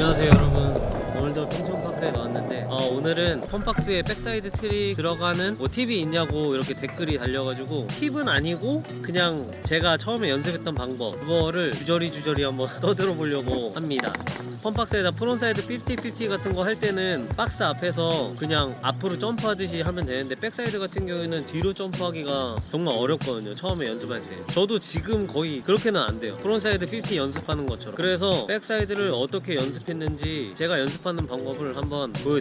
안녕하세요 여러분. 오늘도 핑천파크에 나왔는데 어, 오늘은 fun box에 backside 트릭 들어가는 뭐 팁이 있냐고 이렇게 댓글이 달려가지고 팁은 아니고 그냥 제가 처음에 연습했던 방법. 그거를 주저리 주저리 한번 떠들어 보려고 합니다. fun box에다 frontside 50-50 같은 거 할 때는 박스 앞에서 그냥 앞으로 점프하듯이 하면 되는데 backside 같은 경우에는 뒤로 점프하기가 정말 어렵거든요 처음에 연습할 때. 저도 지금 거의 그렇게는 안 돼요. frontside 50 연습하는 것처럼. 그래서 backside를 어떻게 연습했는지 제가 연습하는 방법을 한번 보여드릴게요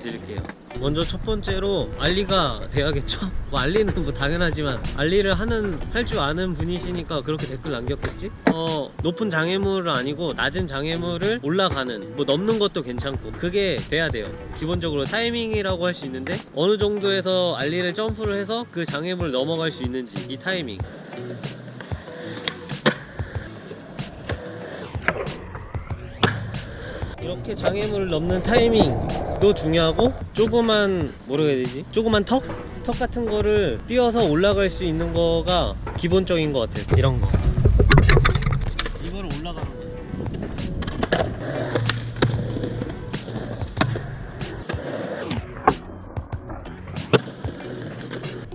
먼저 첫 번째로 알리가 돼야겠죠? 뭐 알리는 뭐 당연하지만 알리를 하는 할 줄 아는 분이시니까 그렇게 댓글 남겼겠지? 어 높은 장애물은 아니고 낮은 장애물을 올라가는 뭐 넘는 것도 괜찮고 그게 돼야 돼요 기본적으로 타이밍이라고 할 수 있는데 어느 정도에서 알리를 점프를 해서 그 장애물을 넘어갈 수 있는지 이 타이밍 이렇게 장애물을 넘는 타이밍 도 중요하고 조그만 뭐라고 해야 되지? 조그만 턱? 턱 같은 거를 뛰어서 올라갈 수 있는 거가 기본적인 것 같아요 이런 거 이거를 올라가는 거예요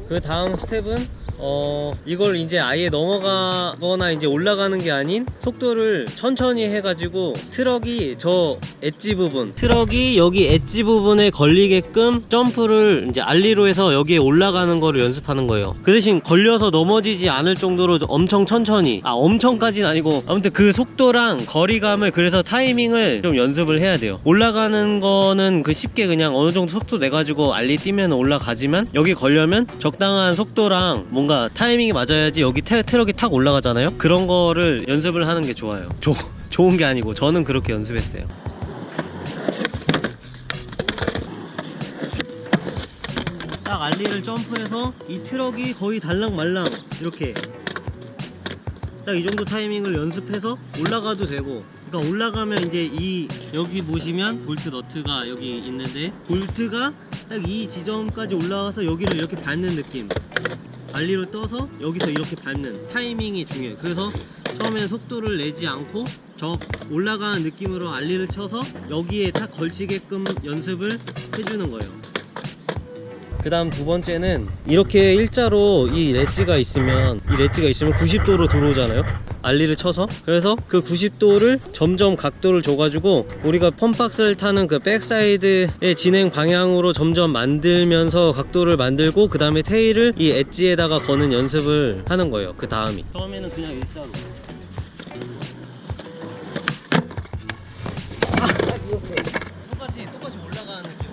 그 다음 스텝은 어 이걸 이제 아예 넘어가거나 이제 올라가는 게 아닌 속도를 천천히 해가지고 트럭이 저 엣지 부분 트럭이 여기 엣지 부분에 걸리게끔 점프를 이제 ollie로 해서 여기에 올라가는 거를 연습하는 거예요. 그 대신 걸려서 넘어지지 않을 정도로 엄청 천천히. 아 엄청까지는 아니고 아무튼 그 속도랑 거리감을 그래서 타이밍을 좀 연습을 해야 돼요. 올라가는 거는 그 쉽게 그냥 어느 정도 속도 내가지고 ollie 뛰면 올라가지만 여기 걸려면 적당한 속도랑 뭔가 타이밍이 맞아야지 여기 태, 트럭이 탁 올라가잖아요? 그런 거를 연습을 하는 게 좋아요. 조, 좋은 게 아니고 저는 그렇게 연습했어요. 딱 ollie를 점프해서 이 트럭이 거의 달랑말랑 이렇게 딱 이 정도 타이밍을 연습해서 올라가도 되고 그러니까 올라가면 이제 이 여기 보시면 볼트 너트가 여기 있는데 볼트가 딱 이 지점까지 올라와서 여기를 이렇게 밟는 느낌 ollie로 떠서 여기서 이렇게 밟는 타이밍이 중요해요 그래서 처음에는 속도를 내지 않고 저 올라가는 느낌으로 ollie를 쳐서 여기에 딱 걸치게끔 연습을 해주는 거예요. 그 다음 두 번째는 이렇게 일자로 이 ledge가 있으면 이 ledge가 있으면 90도로 들어오잖아요 ollie를 쳐서. 그래서 그 90도를 점점 각도를 줘가지고 우리가 funbox를 타는 그 backside의 진행 방향으로 점점 만들면서 각도를 만들고 그 다음에 tail을 이 엣지에다가 거는 연습을 하는 거예요 그 다음이. 처음에는 그냥 일자로. 아, 이렇게 똑같이 똑같이 올라가는 느낌.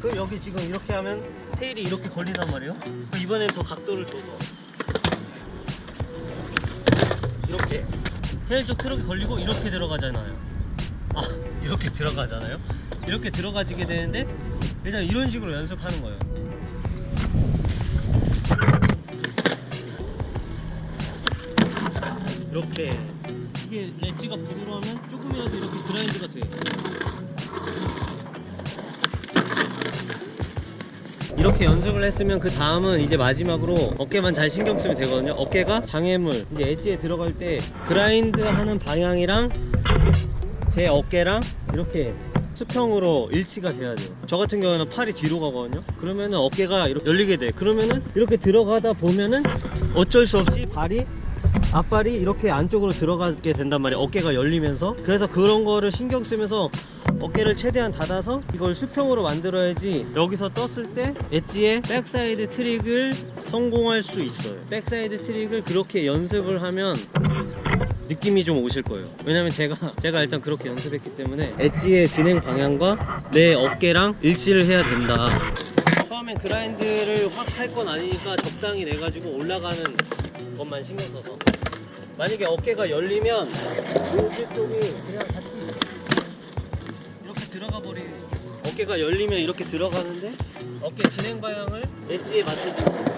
그 여기 지금 이렇게 하면 tail이 이렇게 걸린단 말이에요? 그 이번엔 더 각도를 줘서 이렇게 tail 쪽 트럭이 걸리고 이렇게 들어가잖아요. 아 이렇게 들어가잖아요? 이렇게 들어가지게 되는데 일단 이런 식으로 연습하는 거예요. 이렇게 이게 렛지가 부드러우면 조금이라도 이렇게 그라인드가 돼 이렇게 연습을 했으면 그 다음은 이제 마지막으로 어깨만 잘 신경 쓰면 되거든요. 어깨가 장애물 이제 엣지에 들어갈 때 그라인드 하는 방향이랑 제 어깨랑 이렇게 수평으로 일치가 돼야 돼요. 저 같은 경우는 팔이 뒤로 가거든요. 그러면은 어깨가 열리게 돼. 그러면은 이렇게 들어가다 보면은 어쩔 수 없이 발이 앞발이 이렇게 안쪽으로 들어가게 된단 말이에요. 어깨가 열리면서. 그래서 그런 거를 신경 쓰면서 어깨를 최대한 닫아서 이걸 수평으로 만들어야지 여기서 떴을 때 엣지에 backside 트릭을 성공할 수 있어요. backside 트릭을 그렇게 연습을 하면 느낌이 좀 오실 거예요. 왜냐면 제가 제가 일단 그렇게 연습했기 때문에 엣지의 진행 방향과 내 어깨랑 일치를 해야 된다. 처음엔 grind를 확 할 건 아니니까 적당히 내가지고 올라가는 것만 신경 써서 만약에 어깨가 열리면 nose 쪽이 그냥 같이 이렇게 들어가 버리는 어깨가 열리면 이렇게 들어가는데 어깨 진행 방향을 엣지에 맞춰주고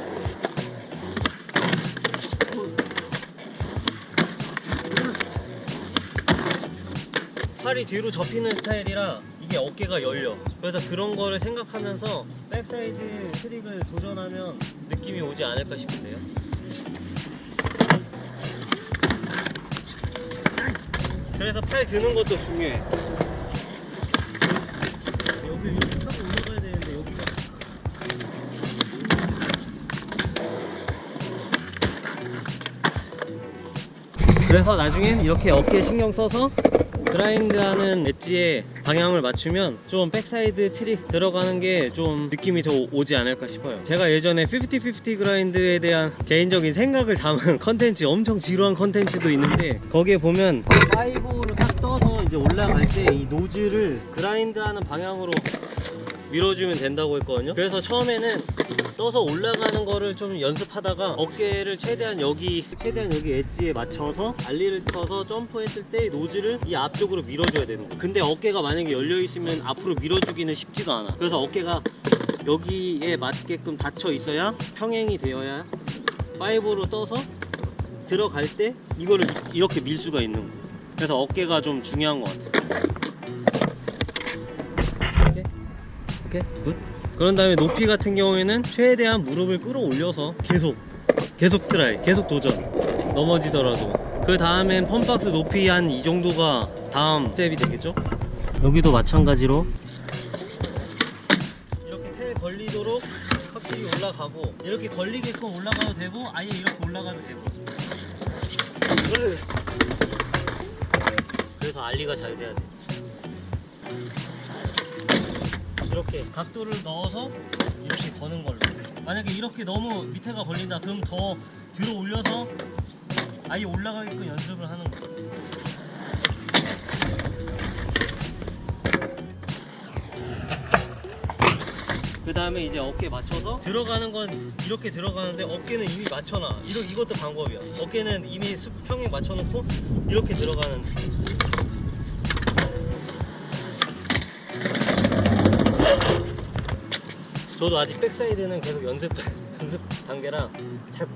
팔이 뒤로 접히는 스타일이라 이게 어깨가 열려. 그래서 그런 거를 생각하면서 backside 트릭을 도전하면 느낌이 오지 않을까 싶은데요 그래서 팔 드는 것도 중요해. 여기 타고 올라가야 되는데 여기가 그래서 나중엔 이렇게 어깨에 신경 써서 grind하는 엣지에 방향을 맞추면 좀 backside 트릭 들어가는 게 좀 느낌이 더 오지 않을까 싶어요. 제가 예전에 50-50 grind에 대한 개인적인 생각을 담은 컨텐츠 엄청 지루한 컨텐츠도 있는데 거기에 보면 ollie로 딱 떠서 이제 올라갈 때 이 nose를 grind하는 방향으로 밀어주면 된다고 했거든요. 그래서 처음에는 떠서 올라가는 거를 좀 연습하다가 어깨를 최대한 여기 최대한 여기 엣지에 맞춰서 알리를 터서 점프했을 때 노즐을 이 앞쪽으로 밀어줘야 되는 거예요. 근데 어깨가 만약에 열려 있으면 앞으로 밀어주기는 쉽지가 않아. 그래서 어깨가 여기에 맞게끔 닫혀 있어야 평행이 되어야 5로 떠서 들어갈 때 이거를 이렇게 밀 수가 있는 거예요. 그래서 어깨가 좀 중요한 것 같아요. 오케이? 오케이? good 그런 다음에 높이 같은 경우에는 최대한 무릎을 끌어올려서 계속 계속 try 계속 도전 넘어지더라도. 그 다음엔 funbox 높이 한 이 정도가 다음 스텝이 되겠죠? 여기도 마찬가지로 이렇게 tail 걸리도록 확실히 올라가고 이렇게 걸리게끔 올라가도 되고 아예 이렇게 올라가도 되고. 그래서 알리가 잘 돼야 돼 이렇게 각도를 넣어서 이렇게 거는 걸로. 만약에 이렇게 너무 밑에가 걸린다 그럼 더 들어 올려서 아예 올라가게끔 연습을 하는 거예요. 그 다음에 이제 어깨 맞춰서 들어가는 건 이렇게 들어가는데 어깨는 이미 맞춰놔. 이러, 이것도 방법이야. 어깨는 이미 수- 평행 맞춰놓고 이렇게 들어가는 저도 아직 backside는 계속 연습 연습 단계라 잘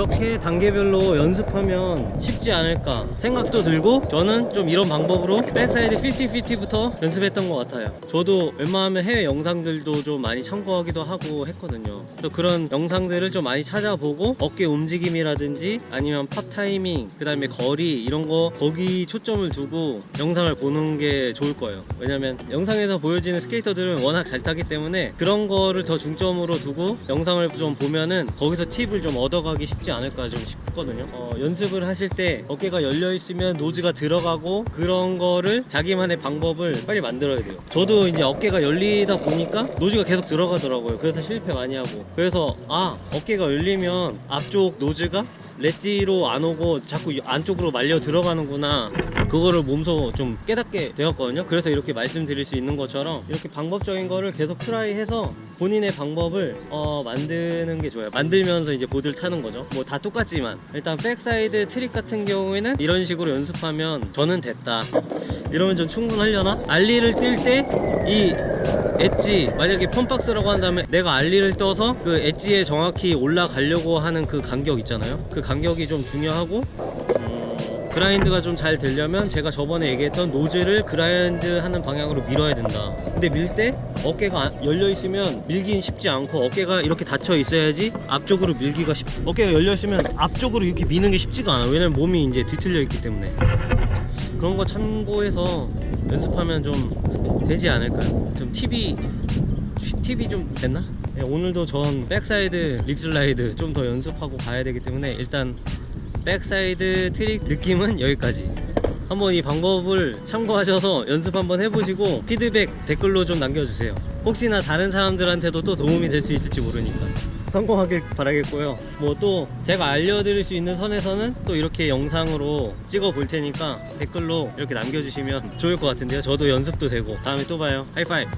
이렇게 단계별로 연습하면 쉽지 않을까 생각도 들고 저는 좀 이런 방법으로 backside 50-50부터 연습했던 것 같아요. 저도 웬만하면 해외 영상들도 좀 많이 참고하기도 하고 했거든요. 또 그런 영상들을 좀 많이 찾아보고 어깨 움직임이라든지 아니면 팝 타이밍 그 다음에 거리 이런 거 거기 초점을 두고 영상을 보는 게 좋을 거예요. 왜냐면 영상에서 보여지는 스케이터들은 워낙 잘 타기 때문에 그런 거를 더 중점으로 두고 영상을 좀 보면은 거기서 팁을 좀 얻어가기 쉽지 않을까 좀 싶거든요. 어, 연습을 하실 때 어깨가 열려 있으면 nose가 들어가고 그런 거를 자기만의 방법을 빨리 만들어야 돼요. 저도 이제 어깨가 열리다 보니까 nose가 계속 들어가더라고요. 그래서 실패 많이 하고. 그래서 아 어깨가 열리면 앞쪽 nose가 ledge로 안 오고 자꾸 이 안쪽으로 말려 들어가는구나. 그거를 몸소 좀 깨닫게 되었거든요. 그래서 이렇게 말씀드릴 수 있는 것처럼 이렇게 방법적인 거를 계속 try해서 본인의 방법을 어, 만드는 게 좋아요. 만들면서 이제 보드를 타는 거죠. 뭐 다 똑같지만. 일단 backside 트릭 같은 경우에는 이런 식으로 연습하면 저는 됐다. 이러면 좀 충분하려나? ollie를 뛸 때 이 엣지 만약에 funbox라고 한다면 내가 ollie를 떠서 그 엣지에 정확히 올라가려고 하는 그 간격 있잖아요? 그 간격이 좀 중요하고 음, grind가 좀 잘 되려면 제가 저번에 얘기했던 nose를 grind 하는 방향으로 밀어야 된다. 근데 밀 때 어깨가 안- 열려 있으면 밀긴 쉽지 않고 어깨가 이렇게 닫혀 있어야지 앞쪽으로 밀기가 쉽 어깨가 열려 있으면 앞쪽으로 이렇게 미는 게 쉽지가 않아. 왜냐면 몸이 이제 뒤틀려 있기 때문에. 그런 거 참고해서 연습하면 좀 되지 않을까요? 좀 팁이 팁이 좀 됐나? 네, 오늘도 전 backside lipslide 좀 더 연습하고 가야 되기 때문에 일단 backside 트릭 느낌은 여기까지 한번 이 방법을 참고하셔서 연습 한번 해보시고 피드백 댓글로 좀 남겨주세요 혹시나 다른 사람들한테도 또 도움이 될 수 있을지 모르니까 성공하길 바라겠고요. 뭐 또 제가 알려드릴 수 있는 선에서는 또 이렇게 영상으로 찍어 볼 테니까 댓글로 이렇게 남겨주시면 좋을 것 같은데요. 저도 연습도 되고 다음에 또 봐요. 하이파이브